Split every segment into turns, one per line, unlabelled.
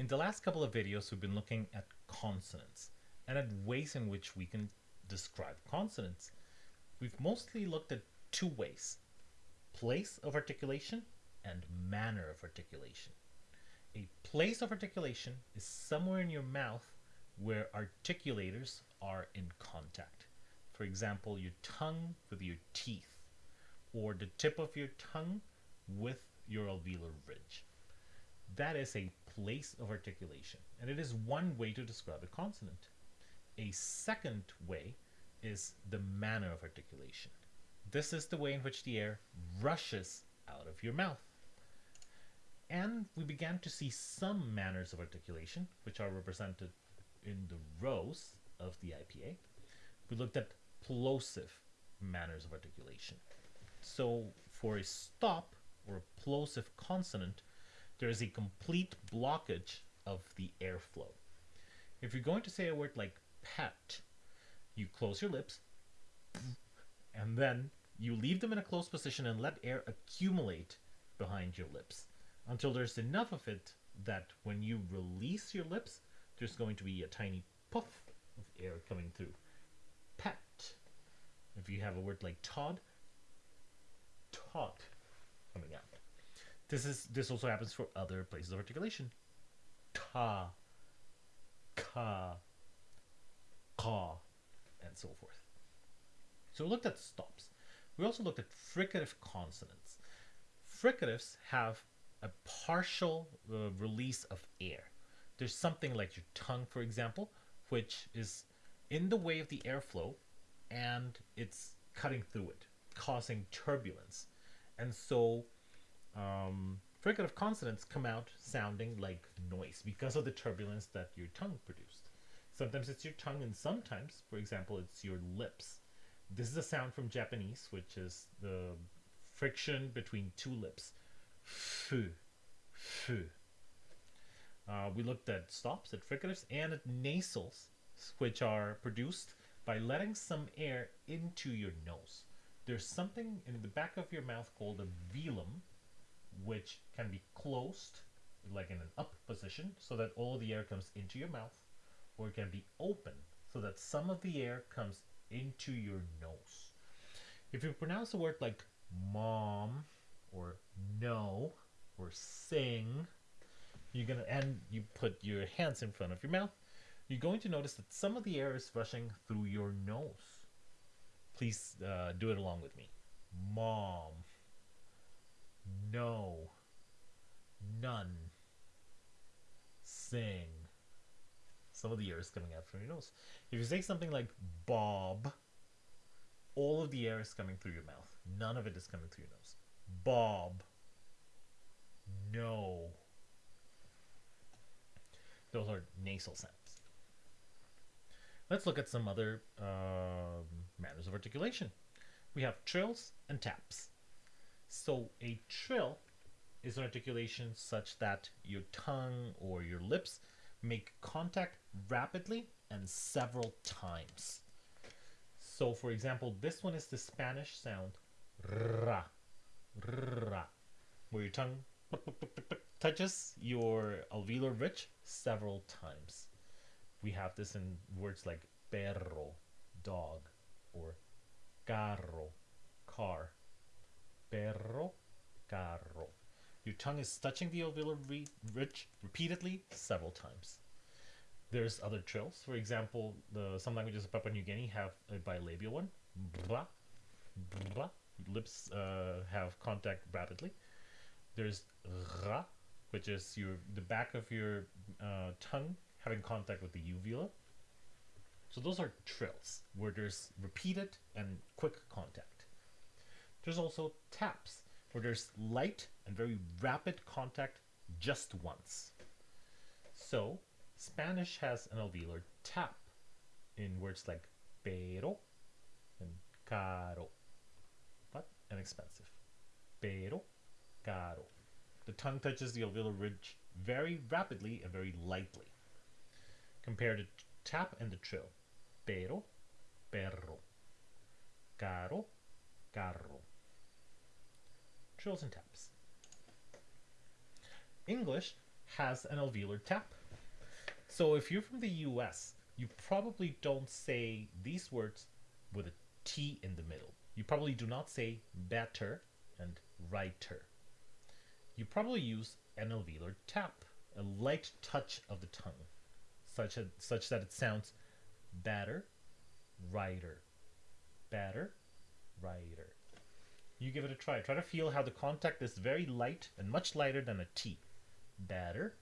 In the last couple of videos, we've been looking at consonants and at ways in which we can describe consonants. We've mostly looked at two ways, place of articulation and manner of articulation. A place of articulation is somewhere in your mouth where articulators are in contact. For example, your tongue with your teeth, or the tip of your tongue with your alveolar ridge. That is a place of articulation, and it is one way to describe a consonant. A second way is the manner of articulation. This is the way in which the air rushes out of your mouth. And we began to see some manners of articulation, which are represented in the rows of the IPA. We looked at plosive manners of articulation. So for a stop or a plosive consonant, there is a complete blockage of the airflow. If you're going to say a word like pet, you close your lips and then you leave them in a closed position and let air accumulate behind your lips until there's enough of it that when you release your lips, there's going to be a tiny puff of air coming through. Pet. If you have a word like Todd, Todd coming out. This is this also happens for other places of articulation. Ta, ka, ka, and so forth. So we looked at stops. We also looked at fricative consonants. Fricatives have a partial uh, release of air. There's something like your tongue, for example, which is in the way of the airflow and it's cutting through it, causing turbulence. And so um, fricative consonants come out sounding like noise because of the turbulence that your tongue produced. Sometimes it's your tongue, and sometimes, for example, it's your lips. This is a sound from Japanese, which is the friction between two lips. Fu, fu. Uh, we looked at stops, at fricatives, and at nasals, which are produced by letting some air into your nose. There's something in the back of your mouth called a velum, which can be closed, like in an up position, so that all the air comes into your mouth, or it can be open, so that some of the air comes into your nose. If you pronounce a word like mom, or no, or sing, you're gonna and you put your hands in front of your mouth, you're going to notice that some of the air is rushing through your nose. Please uh, do it along with me. Mom, no, none, sing. Some of the air is coming out from your nose. If you say something like Bob, all of the air is coming through your mouth. None of it is coming through your nose. Bob, no. Those are nasal sounds. Let's look at some other um, manners of articulation. We have trills and taps. So a trill is an articulation such that your tongue or your lips make contact rapidly and several times. So for example, this one is the Spanish sound ra, ra, where your tongue touches your alveolar ridge several times. We have this in words like perro, dog, or carro, car. Perro, carro. Your tongue is touching the alveolar ridge repeatedly several times. There's other trills. For example, the, some languages of Papua New Guinea have a bilabial one. Bra, bra. Lips uh, have contact rapidly. There's ra, which is your the back of your uh, tongue having contact with the uvula. So those are trills, where there's repeated and quick contact. There's also taps, where there's light and very rapid contact just once. So Spanish has an alveolar tap in words like pero and caro, but inexpensive. Pero, caro. The tongue touches the alveolar ridge very rapidly and very lightly. Compare the tap and the trill. Pero, perro. Caro, carro. Trills and taps. English has an alveolar tap. So if you're from the US, you probably don't say these words with a T in the middle. You probably do not say better and writer. You probably use an alveolar tap, a light touch of the tongue, such, a, such that it sounds better, writer, better, writer. You give it a try. Try to feel how the contact is very light and much lighter than a T. Better,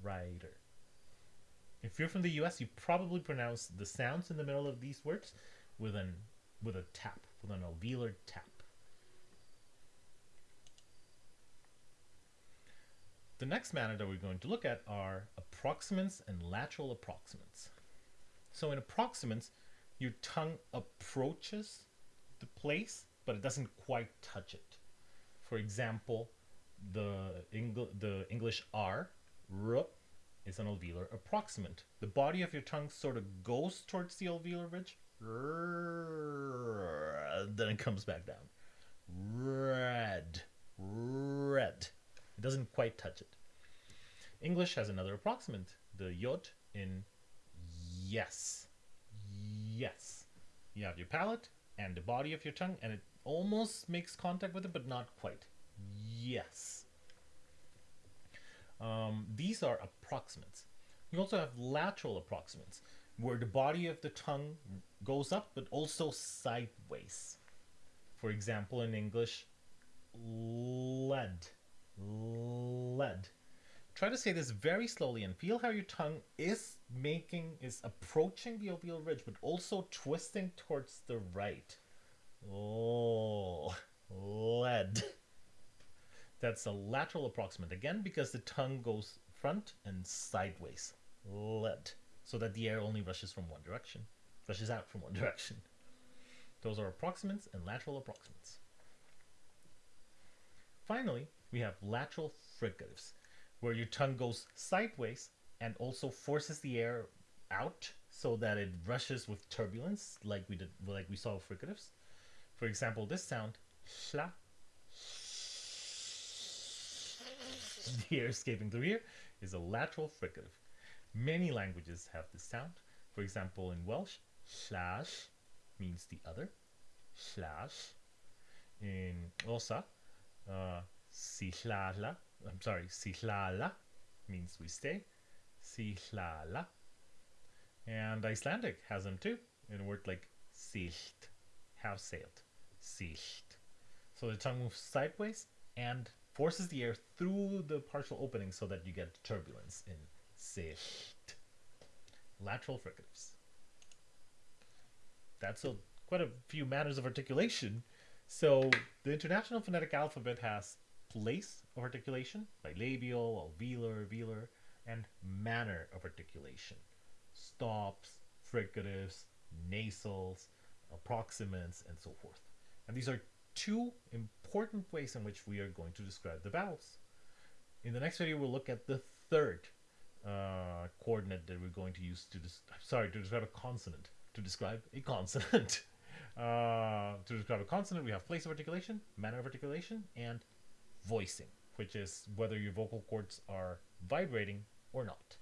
writer. If you're from the US, you probably pronounce the sounds in the middle of these words with an with a tap, with an alveolar tap. The next manner that we're going to look at are approximants and lateral approximants. So in approximants, your tongue approaches the place, but it doesn't quite touch it. For example, the, Engl the English R, R, is an alveolar approximant. The body of your tongue sort of goes towards the alveolar ridge, then it comes back down. Red, red. It doesn't quite touch it. English has another approximant, the yod in yes. Yes. You have your palate and the body of your tongue, and it almost makes contact with it, but not quite. Yes. Um, these are approximants. You also have lateral approximants, where the body of the tongue goes up, but also sideways. For example, in English, lead, lead. Try to say this very slowly and feel how your tongue is making, is approaching the alveolar ridge, but also twisting towards the right. Oh, lead. That's a lateral approximant again because the tongue goes front and sideways. Lead. So that the air only rushes from one direction, rushes out from one direction. Those are approximants and lateral approximants. Finally, we have lateral fricatives, where your tongue goes sideways and also forces the air out so that it rushes with turbulence, like we did, like we saw with fricatives. For example, this sound, shla, the air escaping through here, is a lateral fricative. Many languages have this sound. For example, in Welsh, slash means the other. Slash. In Xhosa, uh, sihlala, I'm sorry, sihlala means we stay. Sihlala. And Icelandic has them too, in a word like silt, have sailed. Silt. So the tongue moves sideways and forces the air through the partial opening so that you get turbulence in silt. Lateral fricatives. That's a, quite a few manners of articulation. So the International Phonetic Alphabet has place of articulation, bilabial, alveolar, velar, and manner of articulation. Stops, fricatives, nasals, approximants, and so forth. And these are two important ways in which we are going to describe the vowels. In the next video, we'll look at the third uh, coordinate that we're going to use to sorry to describe a consonant. To describe a consonant. uh, to describe a consonant, we have place of articulation, manner of articulation, and voicing, which is whether your vocal cords are vibrating or not.